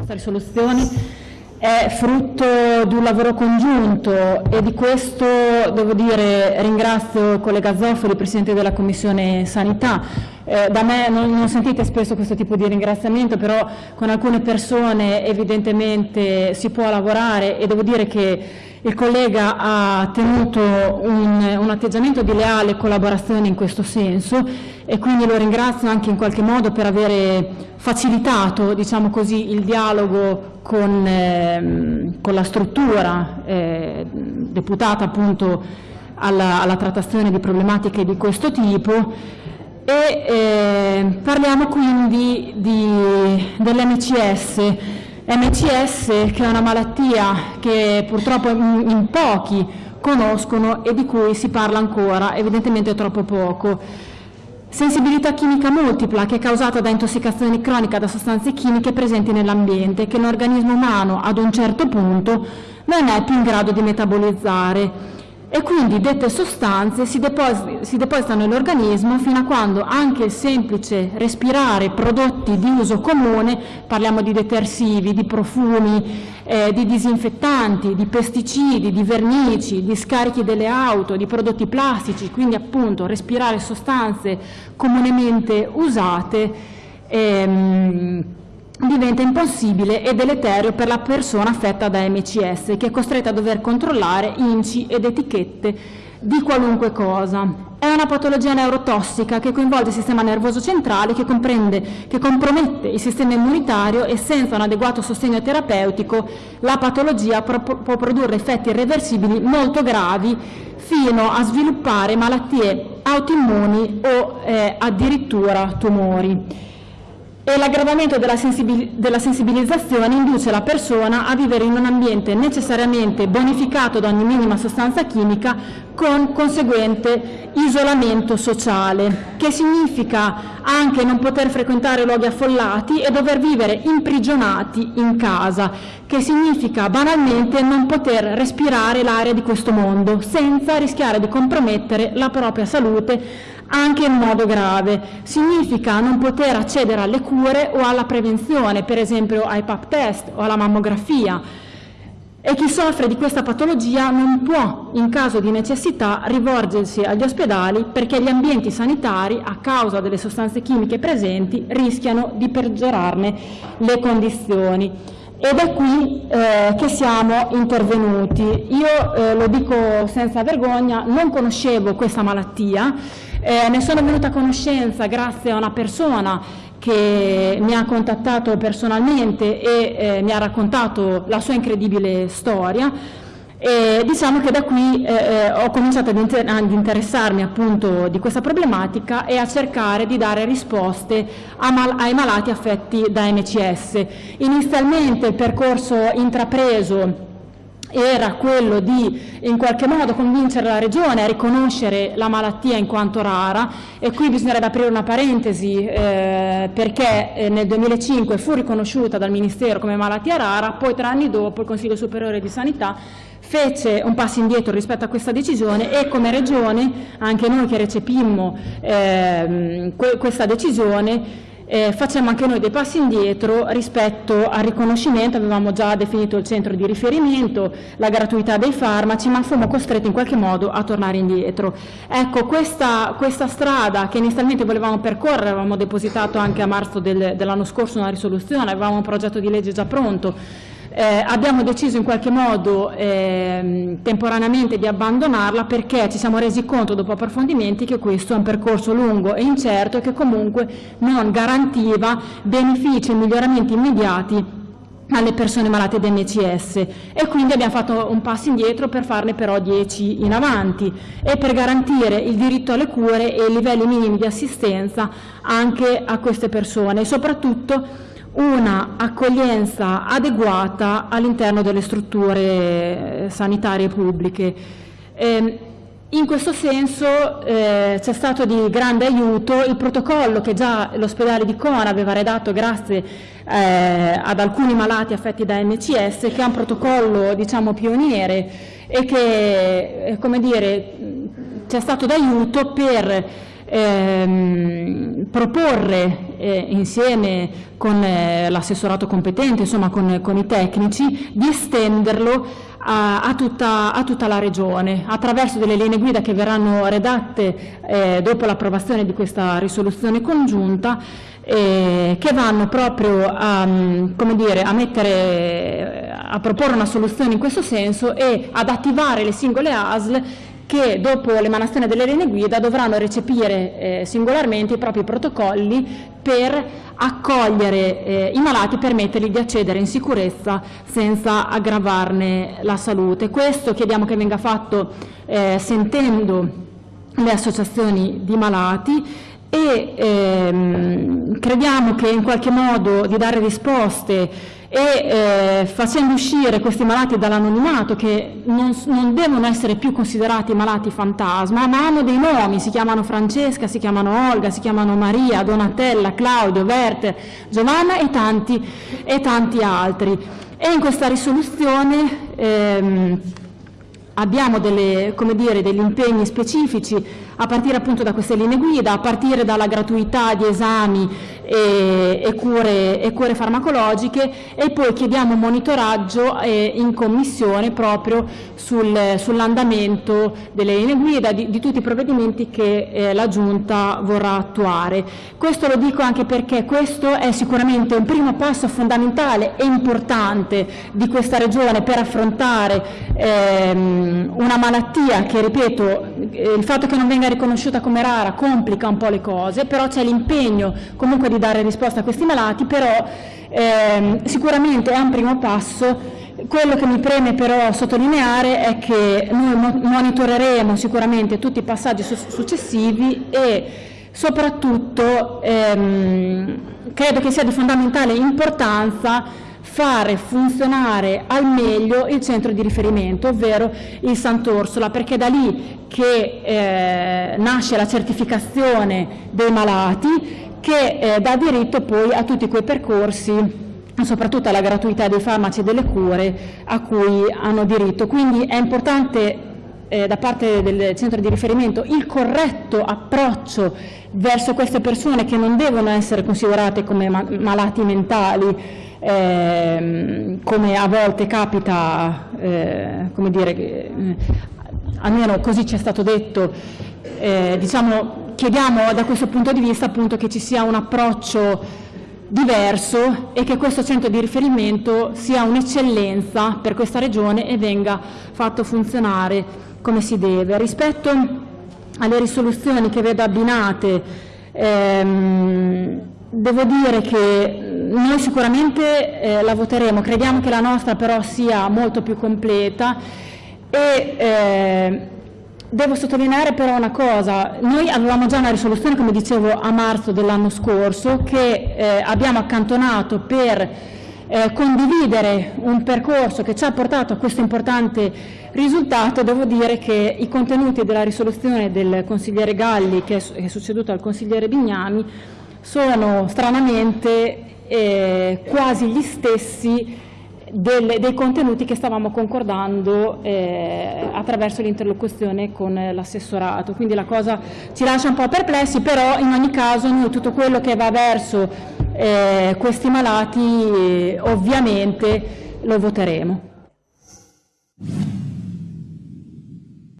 questa risoluzione è frutto di un lavoro congiunto e di questo devo dire ringrazio il collega Zoffoli, Presidente della Commissione Sanità. Eh, da me non, non, sentite spesso questo tipo di ringraziamento, però con alcune persone evidentemente si può lavorare e devo dire che il collega ha tenuto un, un atteggiamento di leale collaborazione in questo senso e quindi lo ringrazio anche in qualche modo per avere facilitato diciamo così, il dialogo con, eh, con la struttura eh, deputata appunto alla, alla, trattazione di problematiche di questo tipo e eh, parliamo quindi dell'MCS MCS che è una malattia che purtroppo in, in pochi conoscono e di cui si parla ancora, evidentemente troppo poco. Sensibilità chimica multipla che è causata da intossicazione cronica da sostanze chimiche presenti nell'ambiente che l'organismo umano ad un certo punto non è più in grado di metabolizzare e quindi dette sostanze si, depositano nell'organismo fino a quando anche il semplice respirare prodotti di uso comune, parliamo di detersivi, di profumi, eh, di disinfettanti, di pesticidi, di vernici, di scarichi delle auto, di prodotti plastici, quindi appunto respirare sostanze comunemente usate, ehm, diventa impossibile e deleterio per la persona affetta da MCS, che è costretta a dover controllare inci ed etichette di qualunque cosa. È una patologia neurotossica che coinvolge il sistema nervoso centrale, che, che compromette il sistema immunitario e senza un adeguato sostegno terapeutico la patologia può produrre effetti irreversibili molto gravi fino a sviluppare malattie autoimmuni o eh, addirittura tumori e l'aggravamento della, della, sensibilizzazione induce la persona a vivere in un ambiente necessariamente bonificato da ogni minima sostanza chimica con conseguente isolamento sociale, che significa anche non poter frequentare luoghi affollati e dover vivere imprigionati in casa, che significa banalmente non poter respirare l'aria di questo mondo senza rischiare di compromettere la propria salute anche in modo grave. Significa non poter accedere alle cure o alla prevenzione, per esempio ai pap test o alla mammografia. E chi soffre di questa patologia non può, in caso di necessità, rivolgersi agli ospedali perché gli ambienti sanitari, a causa delle sostanze chimiche presenti, rischiano di peggiorarne le condizioni. Ed è qui eh, che siamo intervenuti. Io eh, lo dico senza vergogna, non conoscevo questa malattia, eh, ne sono venuta a conoscenza grazie a una persona che mi ha contattato personalmente e eh, mi ha raccontato la sua incredibile storia e diciamo che da qui eh, eh ho cominciato ad, inter ad, interessarmi appunto di questa problematica e a cercare di dare risposte mal ai malati affetti da MCS. Inizialmente il percorso intrapreso era quello di in qualche modo convincere la Regione a riconoscere la malattia in quanto rara. E qui bisognerebbe aprire una parentesi eh, perché eh, nel 2005 fu riconosciuta dal Ministero come malattia rara, poi tre anni dopo il Consiglio Superiore di Sanità fece un passo indietro rispetto a questa decisione e come Regione, anche noi che recepimmo eh, questa decisione, eh, facciamo anche noi dei passi indietro rispetto al riconoscimento, avevamo già definito il centro di riferimento, la gratuità dei farmaci, ma fummo costretti in qualche modo a tornare indietro. Ecco, questa, questa strada che inizialmente volevamo percorrere, avevamo depositato anche a marzo del, dell'anno scorso una risoluzione, avevamo un progetto di legge già pronto, eh, abbiamo deciso in qualche modo eh, temporaneamente di abbandonarla perché ci siamo resi conto dopo approfondimenti che questo è un percorso lungo e incerto e che comunque non garantiva benefici e miglioramenti immediati alle persone malate di MCS e quindi abbiamo fatto un passo indietro per farne però dieci in avanti e per garantire il diritto alle cure e i livelli minimi di assistenza anche a queste persone e soprattutto una accoglienza adeguata all'interno delle strutture eh, sanitarie pubbliche. Eh, in questo senso eh, c'è stato di grande aiuto il protocollo che già l'ospedale di Cona aveva redatto grazie eh, ad alcuni malati affetti da MCS, che è un protocollo diciamo, pioniere e che eh, c'è stato d'aiuto per ehm, proporre eh, insieme con eh, l'assessorato competente, insomma con, con, i tecnici, di estenderlo a, a, tutta, a, tutta, la Regione attraverso delle linee guida che verranno redatte eh, dopo l'approvazione di questa risoluzione congiunta eh, che vanno proprio a, dire, a, mettere, a proporre una soluzione in questo senso e ad attivare le singole ASL che dopo l'emanazione delle linee guida dovranno recepire eh, singolarmente i propri protocolli per accogliere eh, i malati e permettergli di accedere in sicurezza senza aggravarne la salute. Questo chiediamo che venga fatto eh, sentendo le associazioni di malati e ehm, crediamo che in qualche modo di dare risposte e eh, facendo uscire questi malati dall'anonimato che non, non, devono essere più considerati malati fantasma ma hanno dei nomi, si chiamano Francesca, si chiamano Olga, si chiamano Maria, Donatella, Claudio, Werther, Giovanna e tanti, e tanti altri. E in questa risoluzione ehm, abbiamo delle, dire, degli impegni specifici a partire appunto da queste linee guida, a partire dalla gratuità di esami e, e, cure, e cure, farmacologiche e poi chiediamo un monitoraggio eh, in commissione proprio sul, sull'andamento delle linee guida, di, di, tutti i provvedimenti che eh, la Giunta vorrà attuare. Questo lo dico anche perché questo è sicuramente un primo passo fondamentale e importante di questa Regione per affrontare ehm, una malattia che, ripeto, eh, il fatto che non venga riconosciuta come rara complica un po' le cose, però c'è l'impegno comunque di dare risposta a questi malati, però ehm, sicuramente è un primo passo. Quello che mi preme però sottolineare è che noi monitoreremo sicuramente tutti i passaggi su successivi e soprattutto ehm, credo che sia di fondamentale importanza fare funzionare al meglio il centro di riferimento, ovvero il Sant'Orsola, perché è da lì che eh, nasce la certificazione dei malati che eh, dà diritto poi a tutti quei percorsi soprattutto alla gratuità dei farmaci e delle cure a cui hanno diritto. Quindi è importante eh, da parte del centro di riferimento il corretto approccio verso queste persone che non devono essere considerate come ma malati mentali, eh, come a volte capita, eh, come dire, eh, almeno così ci è stato detto, eh, diciamo, chiediamo da questo punto di vista appunto che ci sia un approccio diverso e che questo centro di riferimento sia un'eccellenza per questa regione e venga fatto funzionare come si deve. Rispetto alle risoluzioni che vedo abbinate, ehm, devo dire che noi sicuramente eh, la voteremo, crediamo che la nostra però sia molto più completa e eh, Devo sottolineare però una cosa, noi avevamo già una risoluzione, come dicevo, a marzo dell'anno scorso, che eh, abbiamo accantonato per eh, condividere un percorso che ci ha portato a questo importante risultato. Devo dire che i contenuti della risoluzione del consigliere Galli, che è, succeduto al consigliere Bignami, sono stranamente eh, quasi gli stessi delle, dei contenuti che stavamo concordando eh, attraverso l'interlocuzione con l'assessorato. Quindi la cosa ci lascia un po' perplessi, però in ogni caso noi tutto quello che va verso eh, questi malati eh, ovviamente lo voteremo.